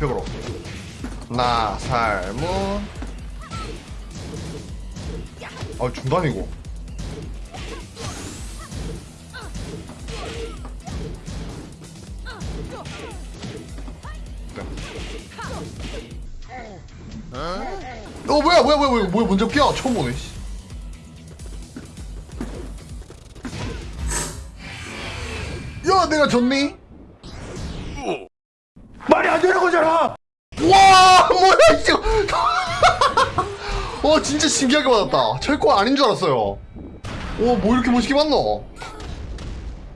벽으로 나 살문 아 중단이고 어 뭐야 뭐야 뭐야 뭐야 먼저 끼야 처음 보네 씨. 야 내가 졌니? 말이 안 되는 거잖아. 와 뭐야 이거! 와 진짜 신기하게 받았다. 철권 아닌 줄 알았어요. 와뭐 이렇게 멋있게 받노